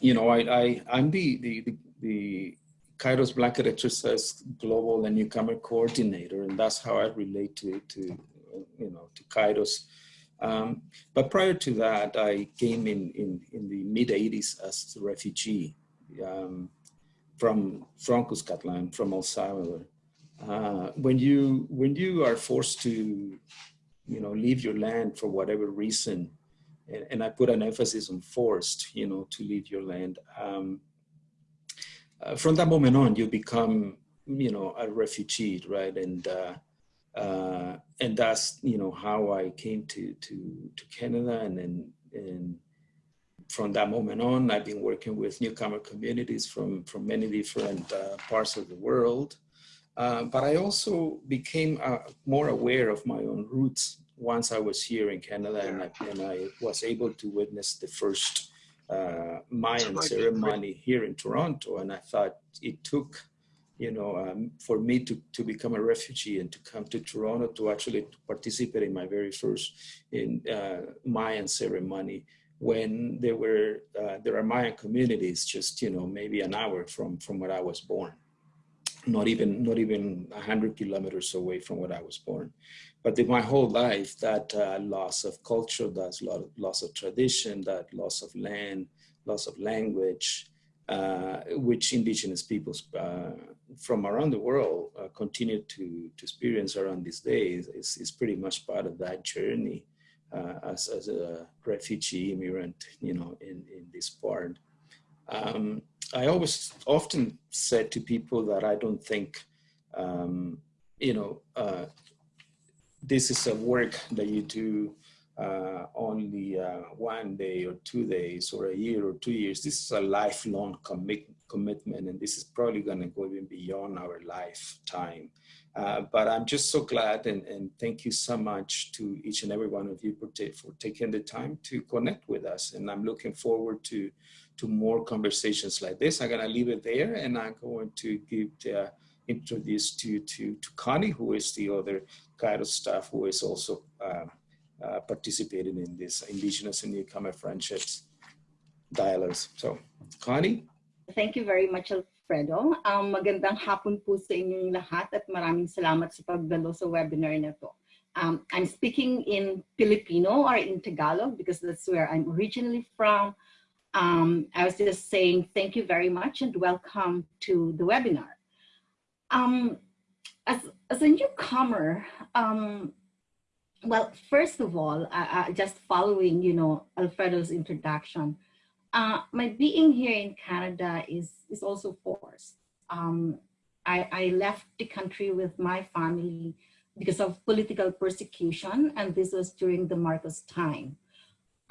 you know, I, I, I'm the, the, the, the Kairos Blanket Exercise Global and Newcomer Coordinator, and that's how I relate to, to you know, to Kairos. Um, but prior to that, I came in, in, in the mid 80s as a refugee um, from, from Cuscatlan, from El Salvador. Uh, when you when you are forced to you know leave your land for whatever reason and, and i put an emphasis on forced you know to leave your land. Um, uh, from that moment on you become you know a refugee right? And uh, uh, and that's you know how i came to to to canada. And then and from that moment on i've been working with newcomer communities from from many different uh, parts of the world. Uh, but I also became uh, more aware of my own roots once I was here in Canada and I, and I was able to witness the first uh, Mayan ceremony here in Toronto. And I thought it took, you know, um, for me to, to become a refugee and to come to Toronto to actually participate in my very first in uh, Mayan ceremony when there were, uh, there are Mayan communities just, you know, maybe an hour from, from where I was born not even not even 100 kilometers away from where I was born. But in my whole life, that uh, loss of culture, that loss of tradition, that loss of land, loss of language, uh, which indigenous peoples uh, from around the world uh, continue to, to experience around these days is, is pretty much part of that journey uh, as, as a refugee immigrant, you know, in, in this part. Um, I always often said to people that I don't think, um, you know, uh, this is a work that you do uh, only uh, one day or two days or a year or two years. This is a lifelong commit commitment and this is probably going to go even beyond our lifetime. Uh, but I'm just so glad and, and thank you so much to each and every one of you for, for taking the time to connect with us. And I'm looking forward to to more conversations like this. I'm gonna leave it there and I'm going to give the, introduce to, to, to Connie, who is the other Kairos staff who is also uh, uh, participating in this Indigenous and Newcomer Friendships dialogues. So, Connie? Thank you very much, Alfredo. Um, magandang hapon po sa inyong lahat at maraming salamat sa pagdalo sa webinar na to. Um, I'm speaking in Filipino or in Tagalog because that's where I'm originally from. Um, I was just saying thank you very much and welcome to the webinar. Um, as, as a newcomer, um, well, first of all, just following, you know, Alfredo's introduction, uh, my being here in Canada is, is also forced. Um, I, I left the country with my family because of political persecution, and this was during the Marcos time.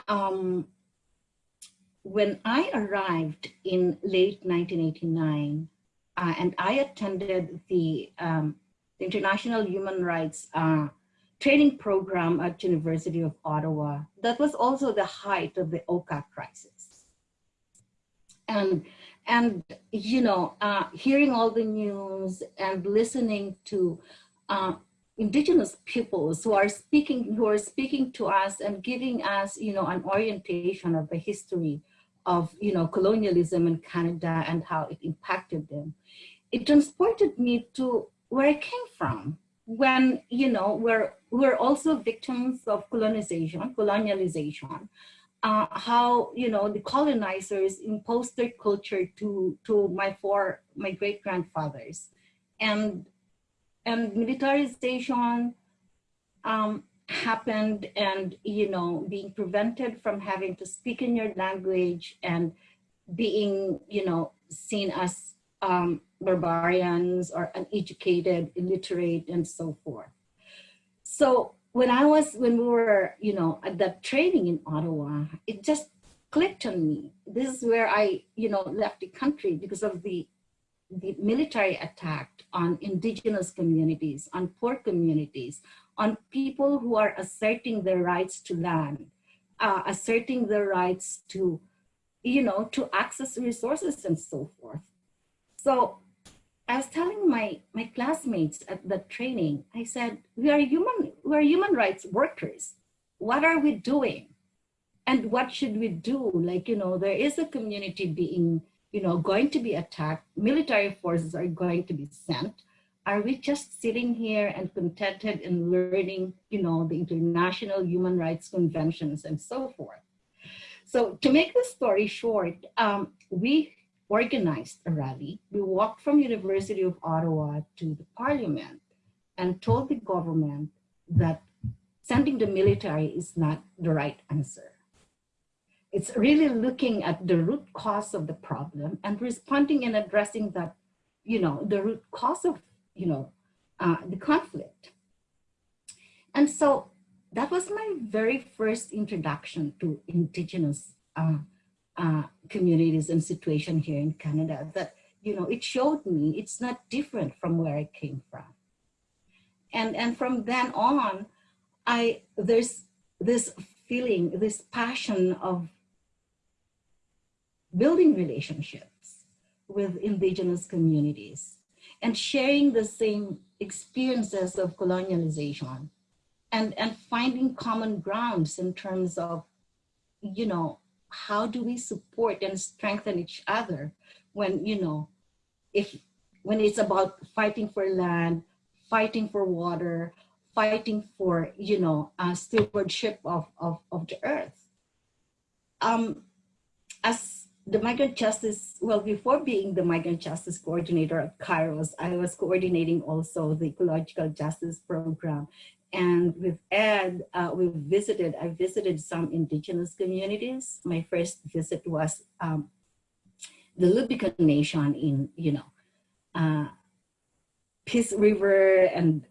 Um, when I arrived in late 1989, uh, and I attended the, um, the International Human Rights uh, training program at University of Ottawa, that was also the height of the Oka crisis. And, and you know, uh, hearing all the news and listening to uh, indigenous peoples who are speaking who are speaking to us and giving us you know an orientation of the history of you know colonialism in Canada and how it impacted them. It transported me to where I came from when you know we're we're also victims of colonization, colonialization. Uh, how you know the colonizers imposed their culture to to my four my great grandfathers, and and militarization um, happened and, you know, being prevented from having to speak in your language and being, you know, seen as um, barbarians or uneducated, illiterate, and so forth. So when I was, when we were, you know, at that training in Ottawa, it just clicked on me. This is where I, you know, left the country because of the the military attack on indigenous communities, on poor communities, on people who are asserting their rights to land, uh, asserting their rights to, you know, to access resources and so forth. So I was telling my, my classmates at the training, I said, we are human, we are human rights workers. What are we doing? and what should we do? Like, you know, there is a community being, you know, going to be attacked. Military forces are going to be sent. Are we just sitting here and contented in learning, you know, the international human rights conventions and so forth? So to make the story short, um, we organized a rally. We walked from University of Ottawa to the parliament and told the government that sending the military is not the right answer. It's really looking at the root cause of the problem and responding and addressing that, you know, the root cause of, you know, uh, the conflict. And so that was my very first introduction to indigenous uh, uh, communities and situation here in Canada that, you know, it showed me it's not different from where I came from. And, and from then on, I, there's this feeling, this passion of building relationships with indigenous communities and sharing the same experiences of colonialization and, and finding common grounds in terms of, you know, how do we support and strengthen each other when, you know, if when it's about fighting for land, fighting for water, fighting for, you know, uh, stewardship of, of, of the earth. Um, as the migrant justice, well, before being the migrant justice coordinator at Kairos, I was coordinating also the ecological justice program. And with Ed, uh, we visited, I visited some indigenous communities. My first visit was um, the Lubicon Nation in, you know, uh, Peace River and,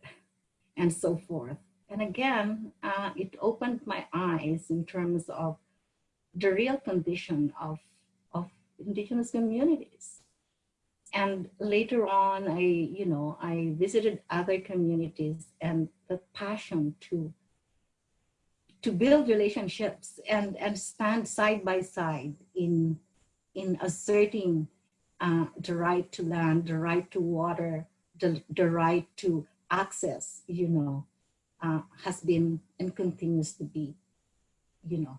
and so forth. And again, uh, it opened my eyes in terms of the real condition of, of indigenous communities. And later on, I, you know, I visited other communities and the passion to, to build relationships and, and stand side by side in, in asserting uh, the right to land, the right to water, the, the right to access, you know, uh, has been and continues to be, you know,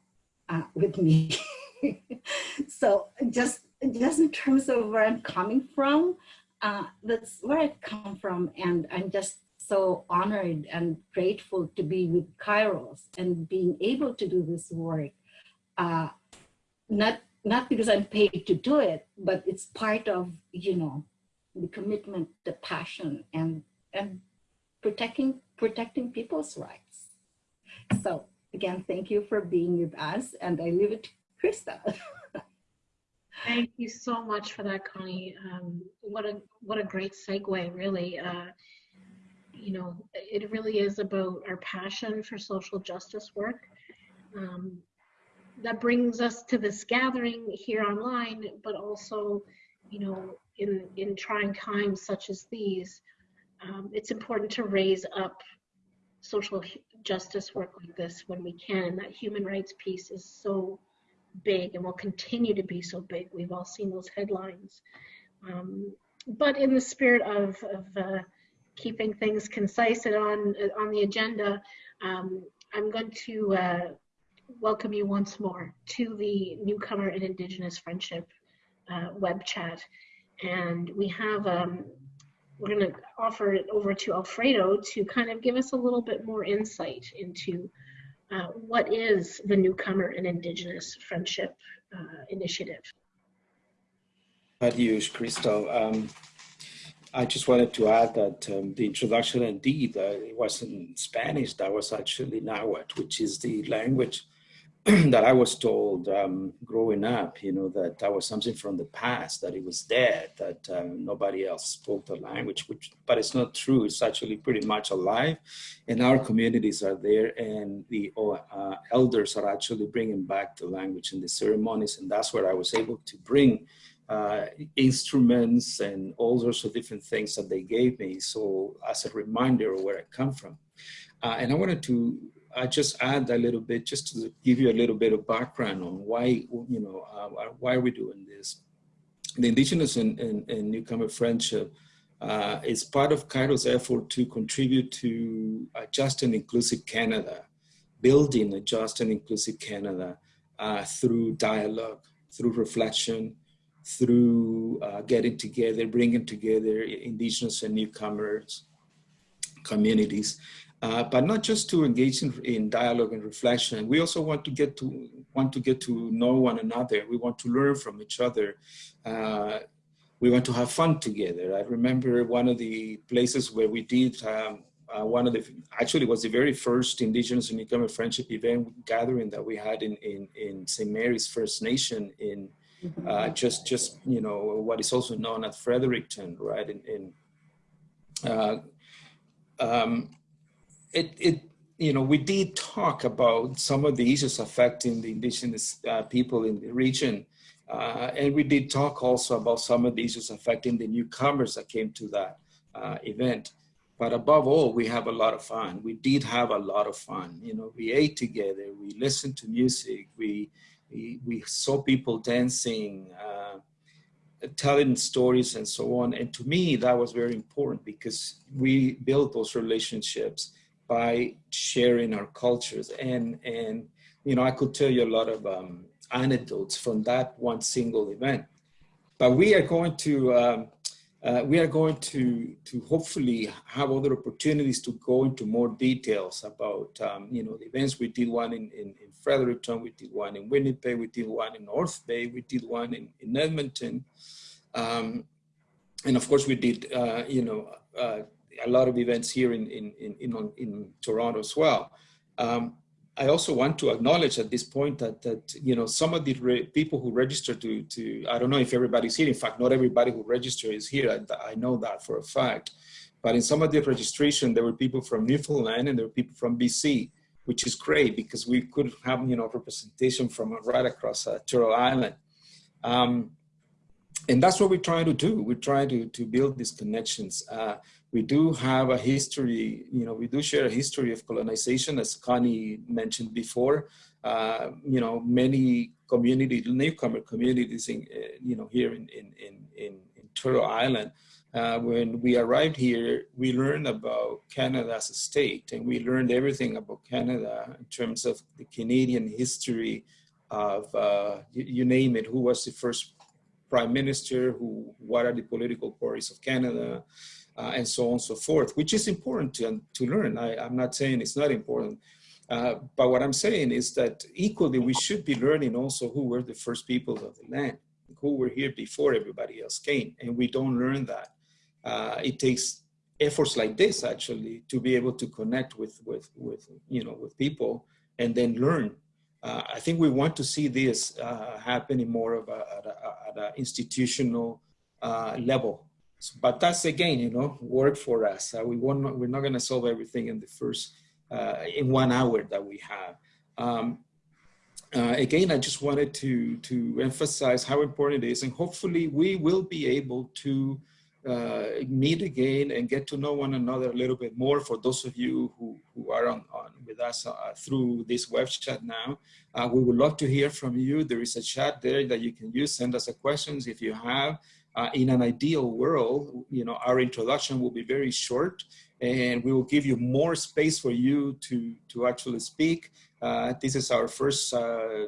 uh, with me. so just, just in terms of where I'm coming from, uh, that's where I come from. And I'm just so honored and grateful to be with Kairos and being able to do this work. Uh, not, not because I'm paid to do it, but it's part of, you know, the commitment, the passion, and, and protecting, protecting people's rights. So again, thank you for being with us and I leave it to Krista. Thank you so much for that, Connie. Um, what a what a great segue, really. Uh, you know, it really is about our passion for social justice work. Um, that brings us to this gathering here online, but also, you know, in in trying times such as these, um, it's important to raise up social justice work like this when we can. And that human rights piece is so big and will continue to be so big. We've all seen those headlines. Um, but in the spirit of, of uh, keeping things concise and on, on the agenda, um, I'm going to uh, welcome you once more to the Newcomer and Indigenous Friendship uh, web chat. And we have, um, we're going to offer it over to Alfredo to kind of give us a little bit more insight into uh, what is the Newcomer and Indigenous Friendship uh, Initiative? Adios, Krista. Um, I just wanted to add that um, the introduction indeed, uh, it was in Spanish, that was actually Nahuatl, which is the language that I was told um, growing up, you know, that that was something from the past, that it was dead, that um, nobody else spoke the language, which, but it's not true. It's actually pretty much alive and our communities are there and the uh, elders are actually bringing back the language in the ceremonies. And that's where I was able to bring uh, instruments and all sorts of different things that they gave me. So as a reminder of where I come from. Uh, and I wanted to I just add a little bit, just to give you a little bit of background on why, you know, uh, why are we doing this. The Indigenous and, and, and Newcomer Friendship uh, is part of Kairos' effort to contribute to a just and inclusive Canada, building a just and inclusive Canada uh, through dialogue, through reflection, through uh, getting together, bringing together indigenous and newcomers communities, uh, but not just to engage in, in, dialogue and reflection. We also want to get to want to get to know one another. We want to learn from each other. Uh, we want to have fun together. I remember one of the places where we did um, uh, one of the, actually was the very first Indigenous and Newcomer Friendship event gathering that we had in, in, in St. Mary's First Nation in mm-hmm. uh, just, just, you know, what is also known as Fredericton, right? In, in uh, um, it, it, you know, we did talk about some of the issues affecting the indigenous uh, people in the region. Uh, and we did talk also about some of the issues affecting the newcomers that came to that uh, event. But above all, we have a lot of fun. We did have a lot of fun. You know, we ate together, we listened to music, we, we, we saw people dancing, uh, telling stories and so on. And to me, that was very important because we built those relationships by sharing our cultures. And, and you know, I could tell you a lot of um, anecdotes from that one single event. But we are going to um, uh, we are going to, to hopefully have other opportunities to go into more details about, um, you know, the events. We did one in, in, in, Fredericton, we did one in Winnipeg, we did one in North Bay, we did one in, in Edmonton. Um, and of course we did, uh, you know, uh, a lot of events here in, in, in, in, Toronto as well. Um, I also want to acknowledge at this point that, that you know, some of the people who register to, to, I don't know if everybody's here. In fact, not everybody who registered is here. I, I know that for a fact. But in some of the registration, there were people from Newfoundland and there were people from BC, which is great because we could have, you know, representation from right across uh, Turtle Island. Um, and that's what we're trying to do. We're trying to, to build these connections. Uh, we do have a history, you know, we do share a history of colonization, as Connie mentioned before. Uh, you know, many community, newcomer communities, in, uh, you know, here in, in, in, in, in Turtle Island, uh, when we arrived here, we learned about Canada as a state, and we learned everything about Canada in terms of the Canadian history of, uh, you, you, name it, who was the first prime minister, who, what are the political parties of Canada, uh, and so on and so forth, which is important to, to learn. I, am not saying it's not important. Uh, but what I'm saying is that equally we should be learning also who were the first peoples of the land, who were here before everybody else came, and we don't learn that. Uh, it takes efforts like this actually to be able to connect with with with you know with people and then learn. Uh, I think we want to see this uh, happening more of at, a, at a institutional uh, level but that's again, you know, work for us. Uh, we won't, we're not going to solve everything in the first, uh, in one hour that we have. Um, uh, again, I just wanted to, to emphasize how important it is and hopefully we will be able to uh, meet again and get to know one another a little bit more for those of you who, who are on, on with us uh, through this web chat now. Uh, we would love to hear from you. There is a chat there that you can use. Send us a questions if you have. Uh, in an ideal world, you know, our introduction will be very short and we will give you more space for you to, to actually speak. Uh, this is our first uh,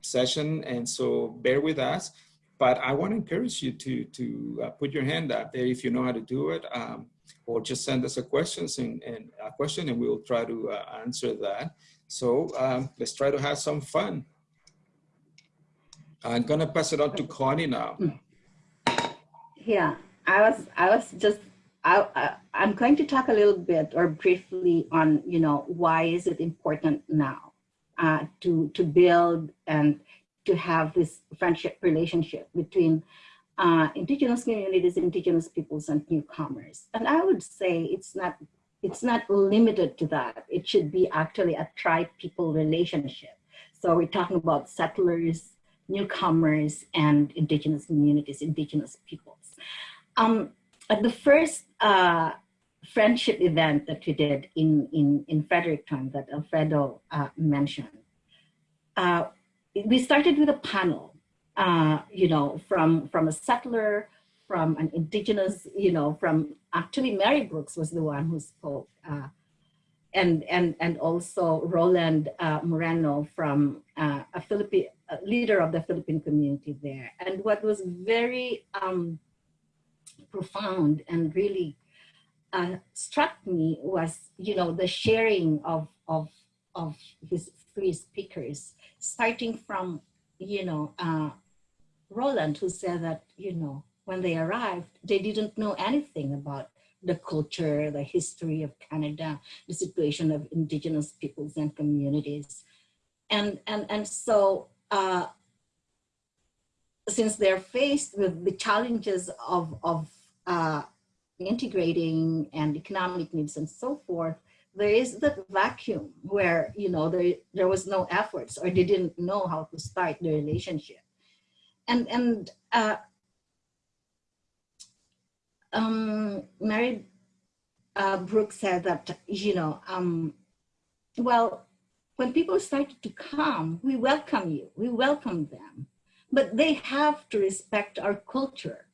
session and so bear with us. But I want to encourage you to, to uh, put your hand up there if you know how to do it um, or just send us a, questions and, and a question and we will try to uh, answer that. So um, let's try to have some fun. I'm gonna pass it on to Connie now. Yeah, I was, I was just, I, I, I'm going to talk a little bit or briefly on, you know, why is it important now uh, to, to build and to have this friendship relationship between uh, indigenous communities, indigenous peoples and newcomers. And I would say it's not, it's not limited to that. It should be actually a tri-people relationship. So we're talking about settlers, newcomers, and indigenous communities, indigenous people. Um, at the first uh, friendship event that we did in, in, in Fredericton that Alfredo uh, mentioned, uh, we started with a panel, uh, you know, from, from a settler, from an indigenous, you know, from actually Mary Brooks was the one who spoke. Uh, and and and also Roland uh, Moreno from a Philippine leader of the Philippine community there. And what was very um, profound and really uh, struck me was, you know, the sharing of of of his three speakers, starting from, you know, uh, Roland, who said that, you know, when they arrived, they didn't know anything about the culture, the history of Canada, the situation of indigenous peoples and communities. And, and, and so uh, since they're faced with the challenges of, of uh, integrating and economic needs and so forth, there is that vacuum where, you know, there, there was no efforts or they didn't know how to start the relationship. And, and uh, um, Mary uh, Brooks said that, you know, um, well, when people started to come, we welcome you, we welcome them, but they have to respect our culture,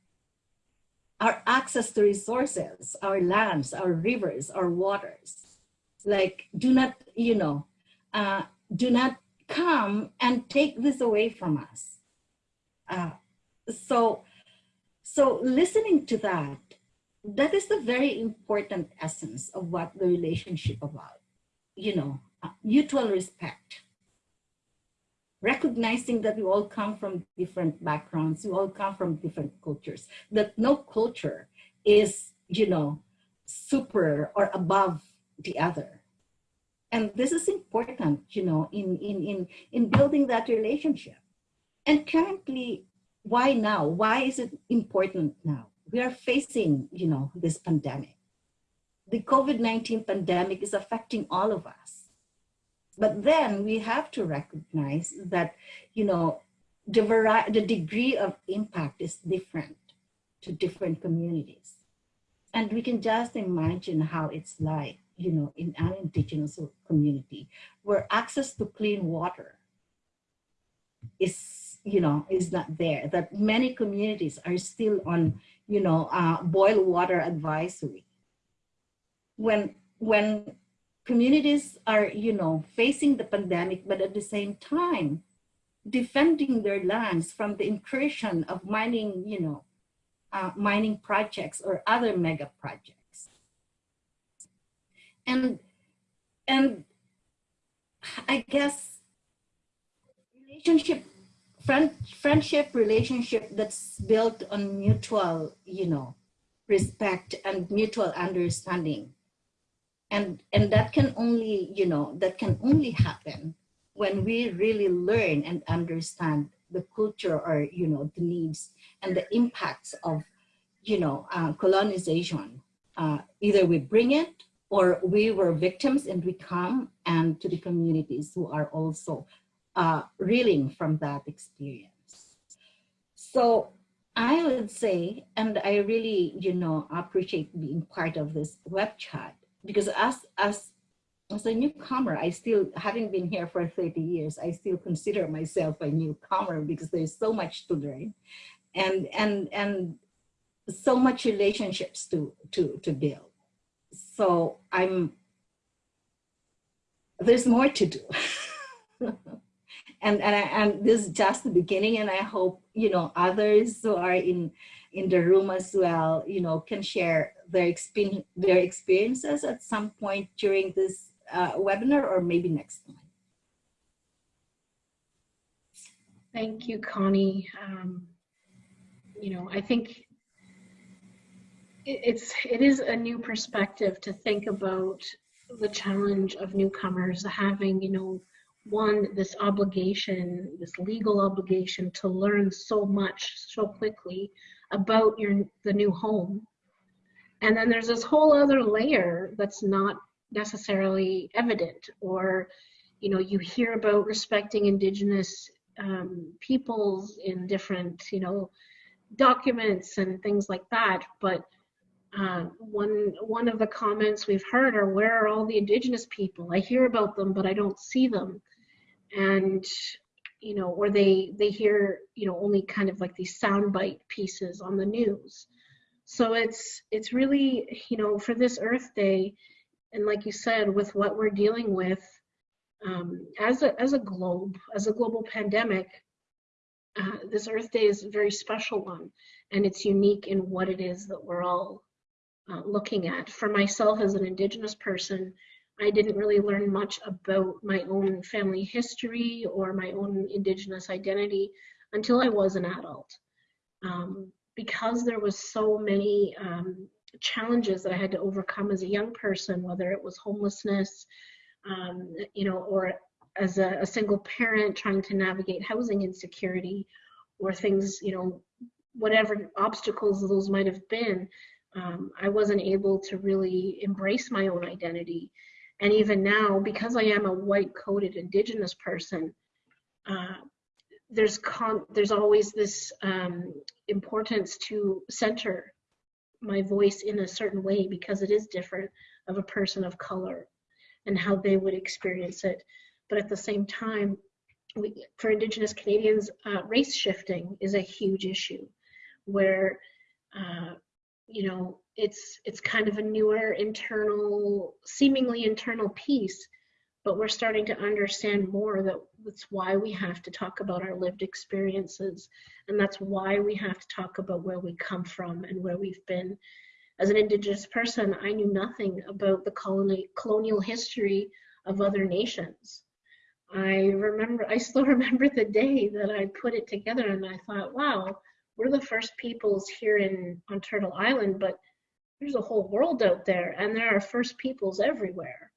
our access to resources, our lands, our rivers, our waters. Like, do not, you know, uh, do not come and take this away from us. Uh, so, so listening to that, that is the very important essence of what the relationship about, you know, uh, mutual respect. Recognizing that we all come from different backgrounds, we all come from different cultures, that no culture is, you know, super or above the other. And this is important, you know, in, in, in, in building that relationship. And currently, why now? Why is it important now? We are facing, you know, this pandemic. The COVID-19 pandemic is affecting all of us. But then we have to recognize that, you know, the, variety, the degree of impact is different to different communities. And we can just imagine how it's like, you know, in an indigenous community where access to clean water is you know, is not there, that many communities are still on, you know, uh, boil water advisory. When, when communities are, you know, facing the pandemic, but at the same time, defending their lands from the incursion of mining, you know, uh, mining projects or other mega projects. And, and I guess relationship friend, friendship relationship that's built on mutual, you know, respect and mutual understanding. And, and that can only, you know, that can only happen when we really learn and understand the culture or, you know, the needs and the impacts of, you know, uh, colonization. Uh, either we bring it or we were victims and we come and to the communities who are also uh, reeling from that experience. So I would say, and I really, you know, appreciate being part of this web chat because as, as, as a newcomer, I still, having been here for 30 years, I still consider myself a newcomer because there's so much to learn and, and, and so much relationships to, to, to build. So I'm, there's more to do. and and, I, and this is just the beginning and i hope you know others who are in in the room as well you know can share their experience their experiences at some point during this uh, webinar or maybe next time thank you connie um, you know i think it's it is a new perspective to think about the challenge of newcomers having you know one, this obligation, this legal obligation to learn so much so quickly about your the new home. And then there's this whole other layer that's not necessarily evident or you know you hear about respecting indigenous um, peoples in different you know documents and things like that. But uh, one one of the comments we've heard are where are all the indigenous people? I hear about them but i don't see them. And you know or they they hear you know only kind of like these soundbite pieces on the news so it's it's really you know for this earth day and like you said, with what we're dealing with um, as a as a globe, as a global pandemic, uh, this Earth Day is a very special one, and it's unique in what it is that we're all uh, looking at. For myself as an Indigenous person, I didn't really learn much about my own family history or my own Indigenous identity until I was an adult. Um, because there was so many um, challenges that I had to overcome as a young person, whether it was homelessness, um, you know, or as a, a, single parent trying to navigate housing insecurity or things, you know, whatever obstacles those might have been, um, I wasn't able to really embrace my own identity. And even now, because I am a white-coated Indigenous person, uh, there's there's always this um, importance to center my voice in a certain way because it is different of a person of color and how they would experience it. But at the same time, we, for Indigenous Canadians, uh, race shifting is a huge issue where, uh, you know, it's, it's kind of a newer internal, seemingly internal piece, but we're starting to understand more that that's why we have to talk about our lived experiences. And that's why we have to talk about where we come from and where we've been. As an Indigenous person, I knew nothing about the colony, colonial history of other nations. I remember, I still remember the day that I put it together and I thought, wow, we're the first peoples here in on Turtle Island, but there's a whole world out there and there are first peoples everywhere.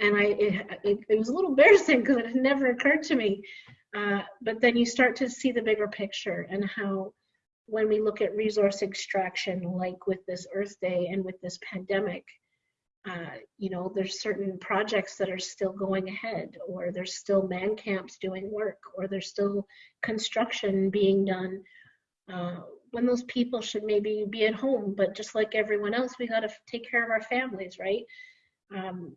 And I, it, it, it was a little embarrassing because it had never occurred to me. Uh, but then you start to see the bigger picture and how when we look at resource extraction, like with this Earth Day and with this pandemic, uh, you know, there's certain projects that are still going ahead, or there's still man camps doing work, or there's still construction being done. Uh, when those people should maybe be at home, but just like everyone else, we got to take care of our families, right? Um,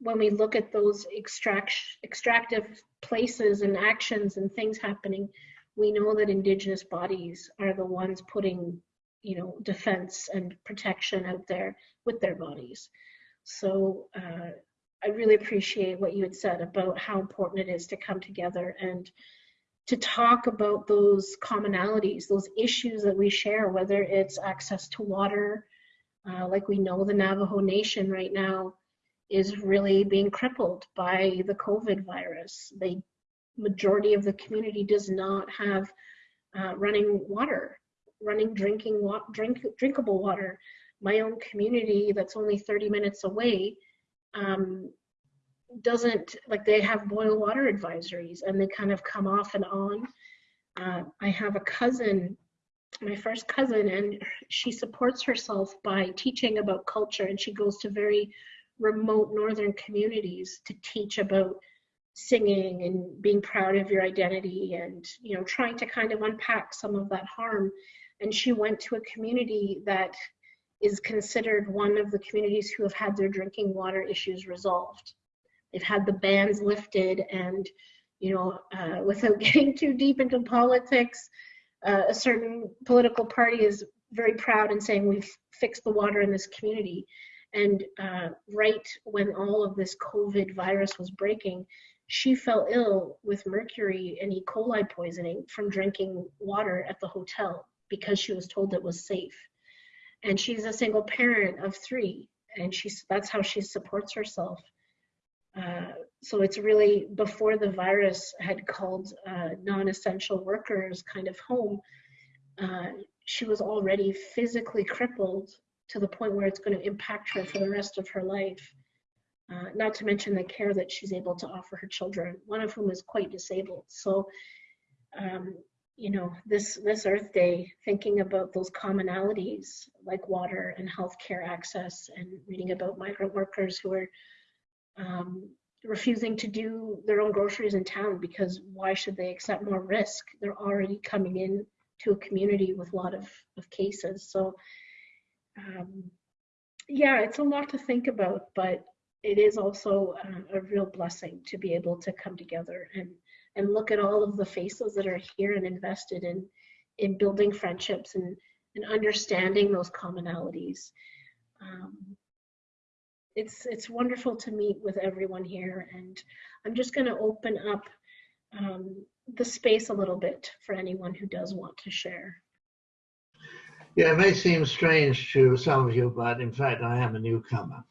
when we look at those extract extractive places and actions and things happening, we know that indigenous bodies are the ones putting you know defense and protection out there with their bodies. So uh, i really appreciate what you had said about how important it is to come together and to talk about those commonalities those issues that we share whether it's access to water uh, like we know the navajo nation right now is really being crippled by the covid virus The majority of the community does not have uh, running water running drinking wa drink drinkable water. My own community that's only 30 minutes away um, doesn't like they have boil water advisories and they kind of come off and on. Uh, I have a cousin, my first cousin, and she supports herself by teaching about culture and she goes to very remote northern communities to teach about singing and being proud of your identity and you know trying to kind of unpack some of that harm and she went to a community that is considered one of the communities who have had their drinking water issues resolved. They've had the bans lifted and, you know, uh, without getting too deep into politics, uh, a certain political party is very proud in saying we've fixed the water in this community. And uh, right when all of this COVID virus was breaking, she fell ill with mercury and E. coli poisoning from drinking water at the hotel because she was told it was safe. And she's a single parent of three, and she's that's how she supports herself. Uh, so it's really before the virus had called uh, non-essential workers kind of home. Uh, she was already physically crippled to the point where it's going to impact her for the rest of her life. Uh, not to mention the care that she's able to offer her children, one of whom is quite disabled. So um, you know, this, this Earth Day, thinking about those commonalities like water and healthcare access and reading about migrant workers who are um, refusing to do their own groceries in town because why should they accept more risk? They're already coming in to a community with a lot of, of cases. So um, yeah, it's a lot to think about, but it is also uh, a real blessing to be able to come together and and look at all of the faces that are here and invested in in building friendships and and understanding those commonalities um, it's it's wonderful to meet with everyone here, and I'm just going to open up um, the space a little bit for anyone who does want to share. Yeah, it may seem strange to some of you, but in fact, I am a newcomer.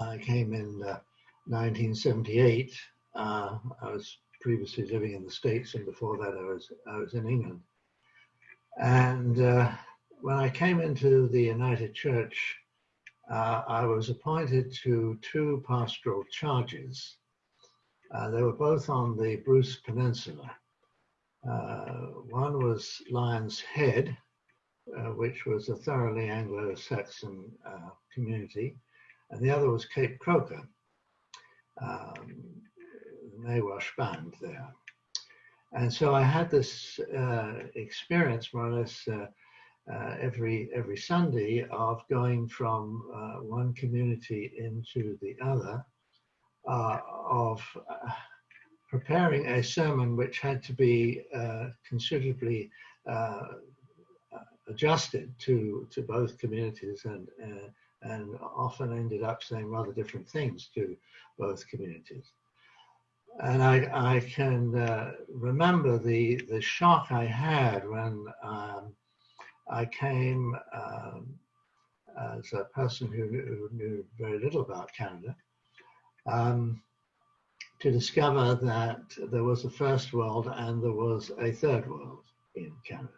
I came in uh, 1978. Uh, I was previously living in the States, and before that, I was I was in England. And uh, when I came into the United Church, uh, I was appointed to two pastoral charges. Uh, they were both on the Bruce Peninsula. Uh, one was Lion's Head, uh, which was a thoroughly Anglo-Saxon uh, community, and the other was Cape Croker, um, the Nawash band there. And so I had this uh, experience more or less uh, uh, every every Sunday of going from one community into the other, of preparing a sermon which had to be considerably adjusted to to both communities and and often ended up saying rather different things to both communities and I, I can uh, remember the, the shock I had when um, I came um, as a person who, who, knew very little about Canada um, to discover that there was a first world and there was a third world in Canada.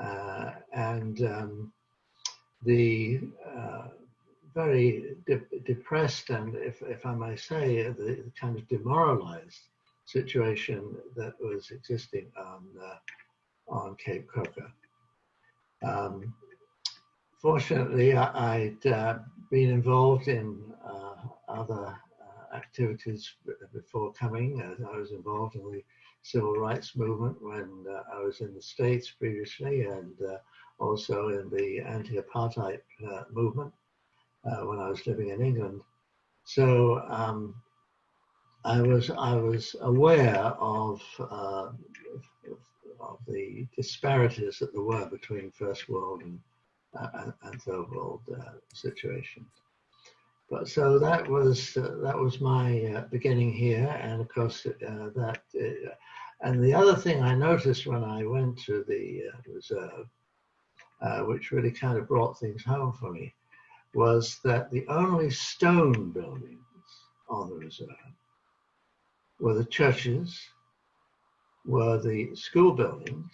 Uh, and um, the uh, very de depressed and, if, if I may say, the kind of demoralized situation that was existing on, uh, on Cape Croker. Um, fortunately, I, would uh, been involved in uh, other uh, activities before coming. I was involved in the civil rights movement when uh, I was in the States previously and uh, also in the anti-apartheid movement uh, when I was living in England. So um, I was I was aware of, uh, of the disparities that there were between First World and uh, and Third World uh, situations. But so that was uh, that was my uh, beginning here, and of course that. and the other thing I noticed when I went to the reserve, which really kind of brought things home for me, was that the only stone buildings on the reserve were the churches, were the school buildings,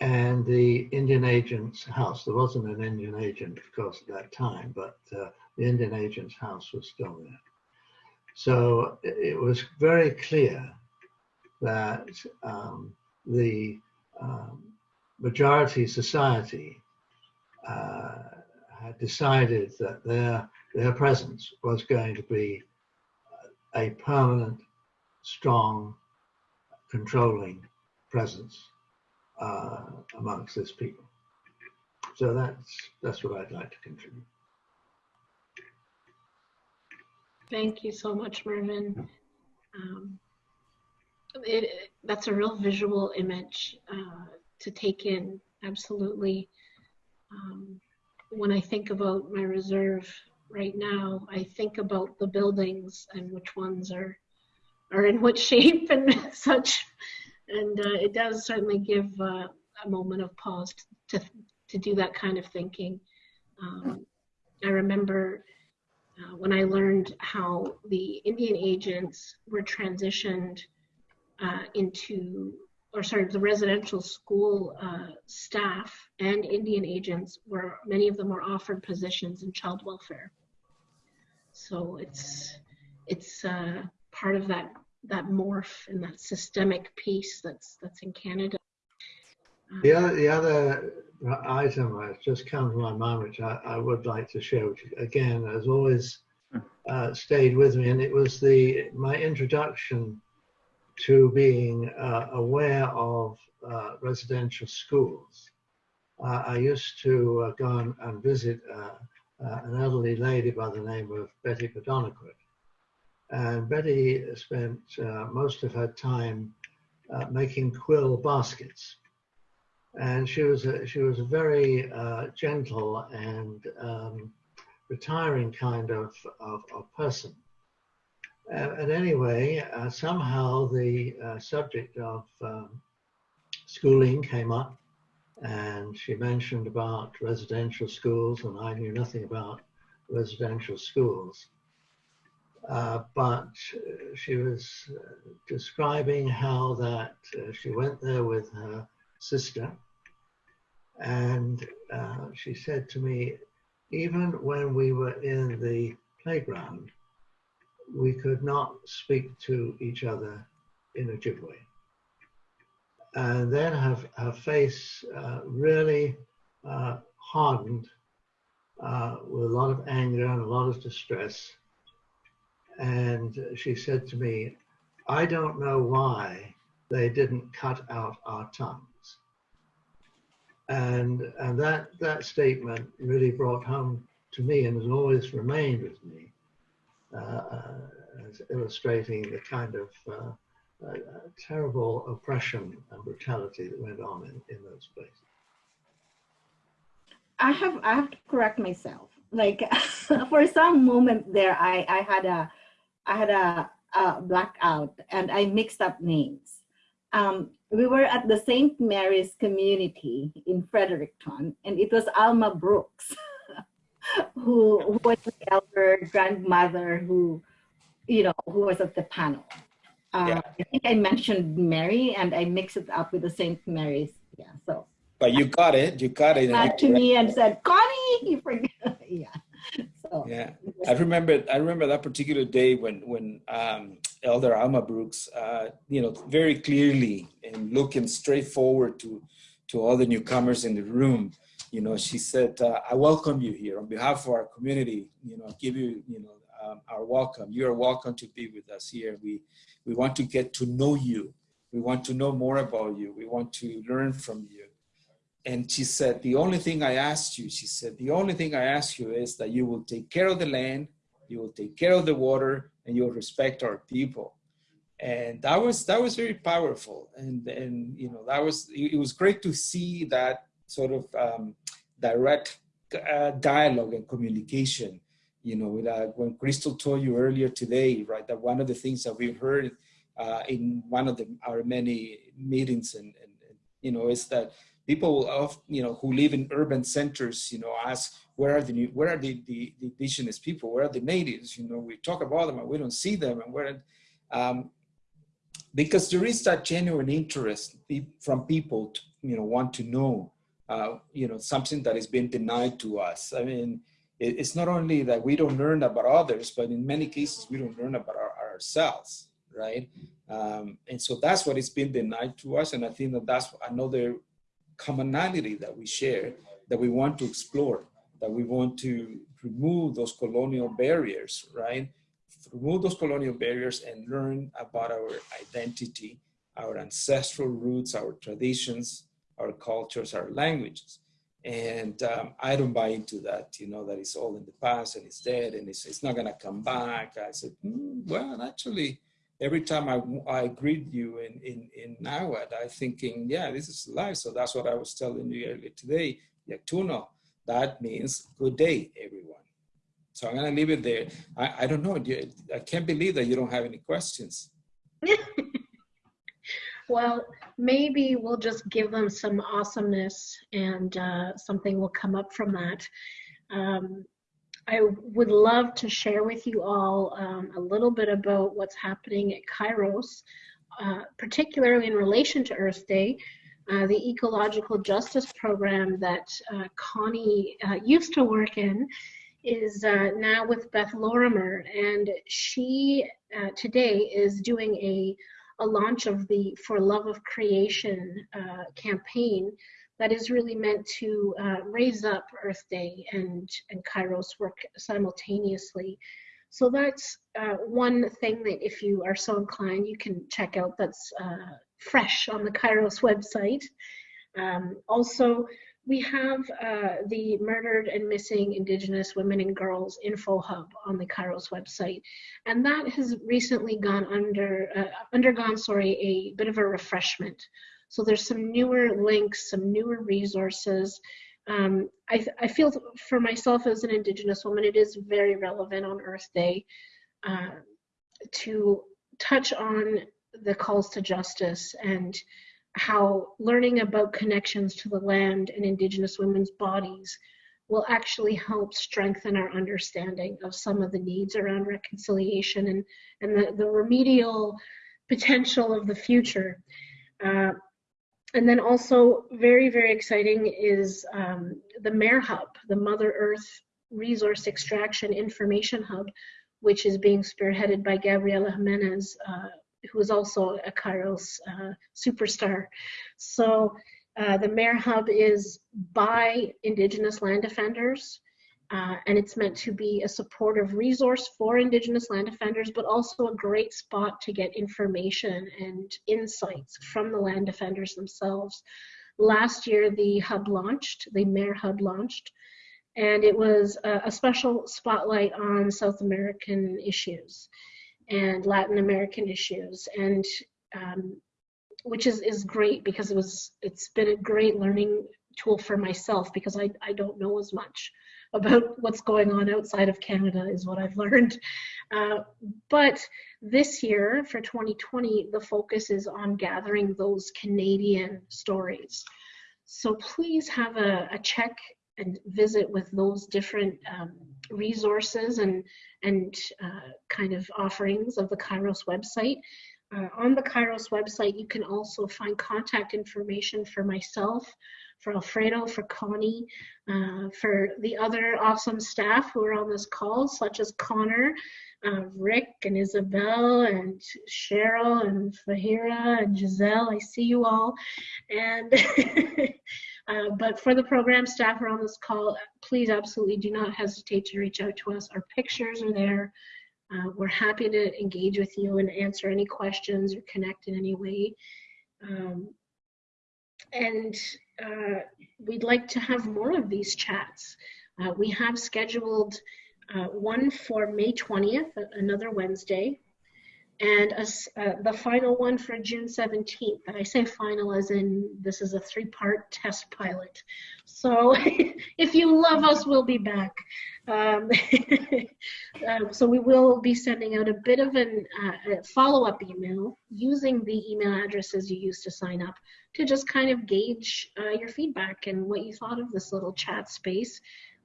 and the Indian agent's house. There wasn't an Indian agent, of course, at that time, but uh, the Indian agent's house was still there. So it was very clear that um, the um, majority society uh, had decided that their, their presence was going to be a permanent, strong, controlling presence uh, amongst this people. So that's, that's what I'd like to contribute. Thank you so much, Mervyn. Um, it, that's a real visual image uh, to take in, absolutely. Um, when I think about my reserve right now, I think about the buildings and which ones are are in what shape and such. And uh, it does certainly give uh, a moment of pause to, to do that kind of thinking. Um, I remember uh, when I learned how the Indian agents were transitioned uh, into or sorry, the residential school uh, staff and Indian agents were, many of them were offered positions in child welfare. So it's, it's uh, part of that, that morph and that systemic piece that's, that's in Canada. The other, the other item that's just come to my mind, which I, I would like to share, which again has always uh, stayed with me, and it was the my introduction to being uh, aware of uh, residential schools. Uh, I used to uh, go and, and visit uh, uh, an elderly lady by the name of Betty Padonaquit. And Betty spent most of her time making quill baskets. And she was a, she was a very gentle and um, retiring kind of, of, of person. Uh, and anyway, uh, somehow the uh, subject of um, schooling came up and she mentioned about residential schools and I knew nothing about residential schools. Uh, but she was uh, describing how that uh, she went there with her sister and uh, she said to me, even when we were in the playground, we could not speak to each other in Ojibwe. And then her, her face uh, really uh, hardened uh, with a lot of anger and a lot of distress. And she said to me, I don't know why they didn't cut out our tongues. And, and that, that statement really brought home to me and has always remained with me uh, as illustrating the kind of uh, uh, terrible oppression and brutality that went on in, in those places. I have I have to correct myself. Like for some moment there, I I had a I had a, a blackout and I mixed up names. Um, we were at the St. Mary's community in Fredericton, and it was Alma Brooks, who, who was the elder grandmother who, you know, who was at the panel. Uh, Yeah. I think I mentioned Mary, and I mixed it up with the St. Mary's. Yeah, so But you got it. You got it. to me and said, Connie, you forgot. yeah. So Yeah, I remember. I remember that particular day when when um, Elder Alma Brooks, uh, you know, very clearly and looking straight forward to to all the newcomers in the room. You know, she said, uh, "I welcome you here on behalf of our community. You know, give you you know um, our welcome. You are welcome to be with us here. We we want to get to know you. We want to know more about you. We want to learn from you." And she said, the only thing I asked you, she said, the only thing I ask you is that you will take care of the land, you will take care of the water, and you'll respect our people. And that was that was very powerful. And and you know that was it was great to see that sort of um, direct uh, dialogue and communication. You know, uh, when Krista told you earlier today, right, that one of the things that we've heard uh, in one of the, our many meetings and, and, and you know is that people of you know who live in urban centers you know ask where are the where are the, the, the indigenous people? Where are the natives? You know we talk about them and we don't see them and where um, because there is that genuine interest from people to, you know want to know uh, you know something that is being denied to us. I mean it, it's not only that we don't learn about others but in many cases we don't learn about our, ourselves right? Um, and so that's what is being denied to us and i think that that's another commonality that we share that we want to explore, that we want to remove those colonial barriers, right? Remove those colonial barriers and learn about our identity, our ancestral roots, our traditions, our cultures, our languages. And um, I don't buy into that, you know, that it's all in the past and it's dead and it's, it's not going to come back. I said, "Hmm, well, actually, every time I, I greet you in, in, in Nahuatl, I'm thinking, yeah, this is life. So that's what I was telling you earlier today, Yaktuno. That means good day, everyone. So I'm gonna leave it there. I, I don't know, I can't believe that you don't have any questions. Well, maybe we'll just give them some awesomeness and uh, something will come up from that. Um, I would love to share with you all um, a little bit about what's happening at Kairos, uh, particularly in relation to Earth Day. Uh, the ecological justice program that uh, Connie uh, used to work in is uh, now with Beth Lorimer, and she uh, today is doing a a launch of the For Love of Creation campaign that is really meant to uh, raise up Earth Day and, and Kairos work simultaneously. So that's uh, one thing that if you are so inclined, you can check out that's uh, fresh on the Kairos website. Um, also, we have uh, the Murdered and Missing Indigenous Women and Girls Info Hub on the Kairos website, and that has recently gone under uh, undergone sorry a bit of a refreshment. So there's some newer links, some newer resources. um, I, I feel for myself as an Indigenous woman, it is very relevant on Earth Day uh, to touch on the calls to justice and how learning about connections to the land and Indigenous women's bodies will actually help strengthen our understanding of some of the needs around reconciliation and, and the, the remedial potential of the future. Uh, and then also very, very exciting is um, the MARE Hub, the Mother Earth Resource Extraction Information Hub, which is being spearheaded by Gabriela Jimenez, uh, who is also a Kairos uh, superstar. So uh, the MARE Hub is by Indigenous land defenders, uh, and it's meant to be a supportive resource for Indigenous land defenders, but also a great spot to get information and insights from the land defenders themselves. Last year, the hub launched, the MARE Hub launched, and it was a, a special spotlight on South American issues and Latin American issues, and um, which is, is great because it was it's been a great learning tool for myself because I, I don't know as much about what's going on outside of Canada is what I've learned. Uh, but this year for 2020, the focus is on gathering those Canadian stories. So please have a, a check and visit with those different um, resources and, and uh, kind of offerings of the Kairos website. Uh, on the Kairos website, you can also find contact information for myself, for Alfredo, for Connie, uh, for the other awesome staff who are on this call, such as Connor, uh, Rick, and Isabel, and Cheryl, and Fahira, and Giselle. I see you all. And uh, but for the program staff who are on this call, please absolutely do not hesitate to reach out to us. Our pictures are there. Uh, we're happy to engage with you and answer any questions or connect in any way. Um, and uh, we'd like to have more of these chats. Uh, we have scheduled uh, one for May 20th, another Wednesday, and a, uh, the final one for June 17th. And I say final as in this is a three-part test pilot. So if you love us, we'll be back. Um, um, so we will be sending out a bit of an, uh, a follow-up email using the email addresses you used to sign up to just kind of gauge uh, your feedback and what you thought of this little chat space.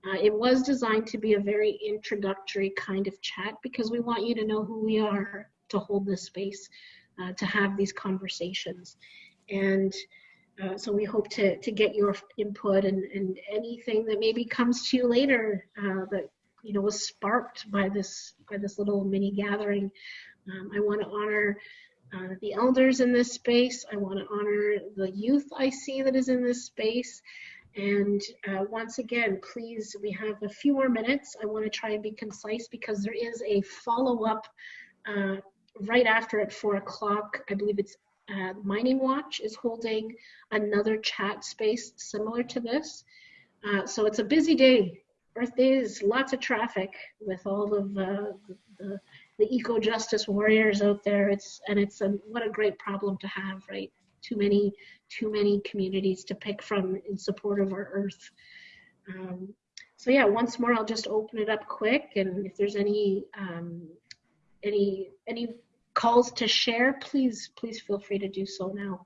Uh, it was designed to be a very introductory kind of chat because we want you to know who we are to hold this space, uh, to have these conversations. And uh, so we hope to, to get your input and, and anything that maybe comes to you later uh, that you know was sparked by this by this little mini gathering. Um, I want to honor uh, the elders in this space. I want to honor the youth I see that is in this space. And uh, once again, please, we have a few more minutes. I want to try and be concise because there is a follow-up uh, right after at four o'clock, I believe it's uh, Mining Watch is holding another chat space similar to this. Uh, so it's a busy day. Earth Day is lots of traffic with all of uh, the, the eco justice warriors out there. It's and it's a, what a great problem to have, right? Too many, too many communities to pick from in support of our Earth. Um, so yeah, once more, I'll just open it up quick, and if there's any um, any any calls to share, please please feel free to do so now.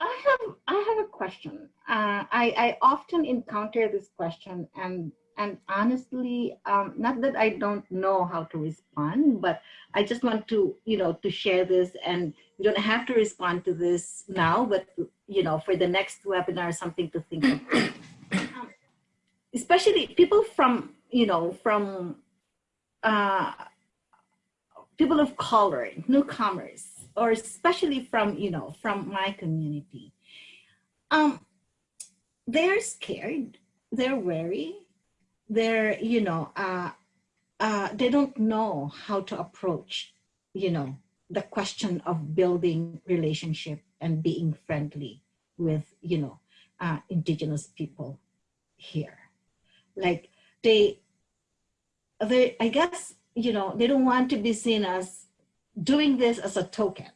I have I have a question. Uh, I I often encounter this question, and and honestly, um, not that I don't know how to respond, but I just want to you know to share this, and you don't have to respond to this now, but you know for the next webinar, something to think of. Um, especially people from you know from uh, people of color, newcomers, or especially from, you know, from my community, um, they're scared, they're wary, they're, you know, uh, uh, they don't know how to approach, you know, the question of building relationship and being friendly with, you know, uh, indigenous people here. Like they, they, I guess you know, they don't want to be seen as doing this as a token.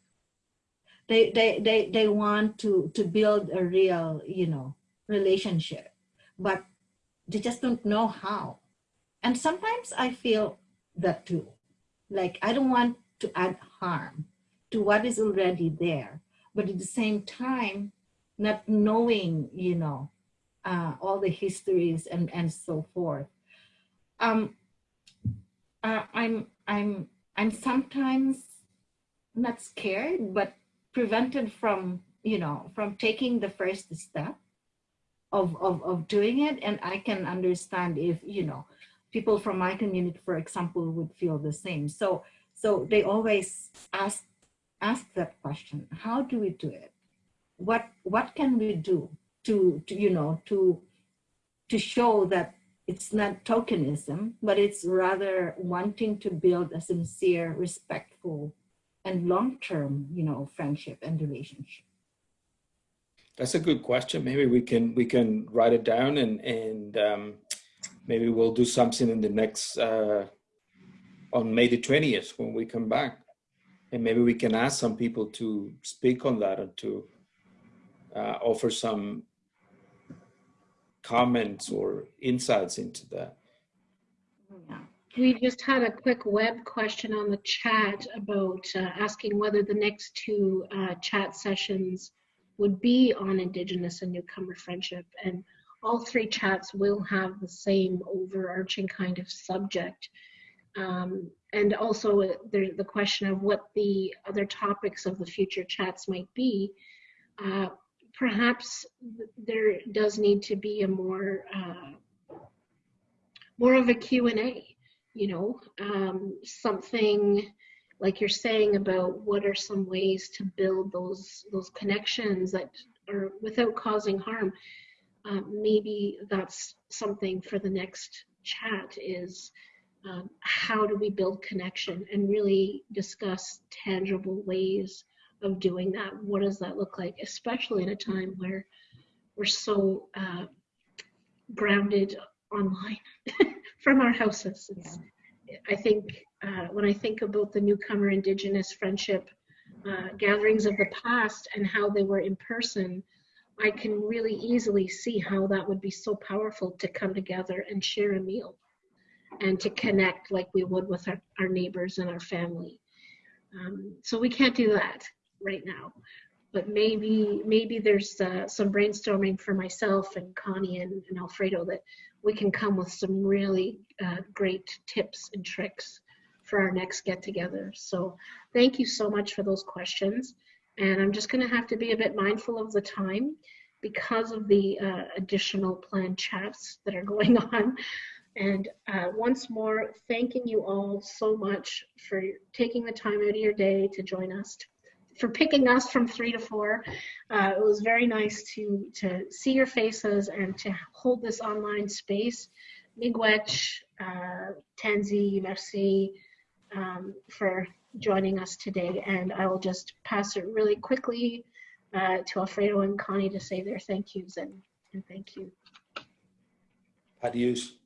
They, they, they, they want to, to build a real, you know, relationship. But they just don't know how. And sometimes I feel that too. Like I don't want to add harm to what is already there, but at the same time, not knowing, you know, uh, all the histories and and so forth. Um, uh, I'm I'm I'm sometimes not scared, but prevented from you know from taking the first step of of of doing it. And I can understand if you know people from my community, for example, would feel the same. So so they always ask ask that question: How do we do it? What what can we do to, to you know to to show that it's not tokenism, but it's rather wanting to build a sincere, respectful, and long-term, you know, friendship and relationship. That's a good question. Maybe we can we can write it down and and um, maybe we'll do something in the next uh, on May the twentieth when we come back, and maybe we can ask some people to speak on that and to uh, offer some comments or insights into that. We just had a quick web question on the chat about uh, asking whether the next two uh, chat sessions would be on Indigenous and newcomer friendship. And all three chats will have the same overarching kind of subject. Um, and also uh, the, the question of what the other topics of the future chats might be. Uh, perhaps there does need to be a more uh, more of a Q&A, you know, um, something like you're saying about what are some ways to build those those connections that are without causing harm. Um, maybe that's something for the next chat is um, how do we build connection and really discuss tangible ways of doing that. What does that look like, especially at a time where we're so uh, grounded online from our houses? It's, I think uh, when I think about the newcomer Indigenous friendship uh, gatherings of the past and how they were in person, I can really easily see how that would be so powerful to come together and share a meal and to connect like we would with our, our neighbors and our family. Um, so we can't do that right now. But maybe maybe there's uh, some brainstorming for myself and Connie and, and, Alfredo that we can come with some really uh, great tips and tricks for our next get together. So thank you so much for those questions. And I'm just going to have to be a bit mindful of the time because of the uh, additional planned chats that are going on. And uh, once more, thanking you all so much for taking the time out of your day to join us for picking us from three to four. Uh, it was very nice to to see your faces and to hold this online space. Miigwech, uh, Tanzi, merci um, for joining us today. And I will just pass it really quickly uh, to Alfredo and Connie to say their thank yous and, and thank you. Adios.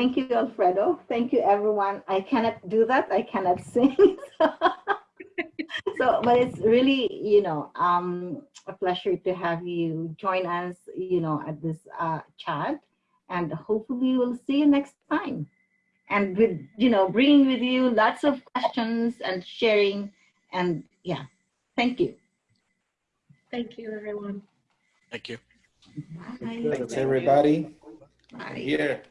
Thank you, Alfredo. Thank you, everyone. I cannot do that. I cannot sing. so, but it's really, you know, um, a pleasure to have you join us, you know, at this uh, chat. And hopefully we'll see you next time. And with, you know, bringing with you lots of questions and sharing. And yeah, thank you. Thank you, everyone. Thank you. Bye. Thanks, everybody. Bye. Here.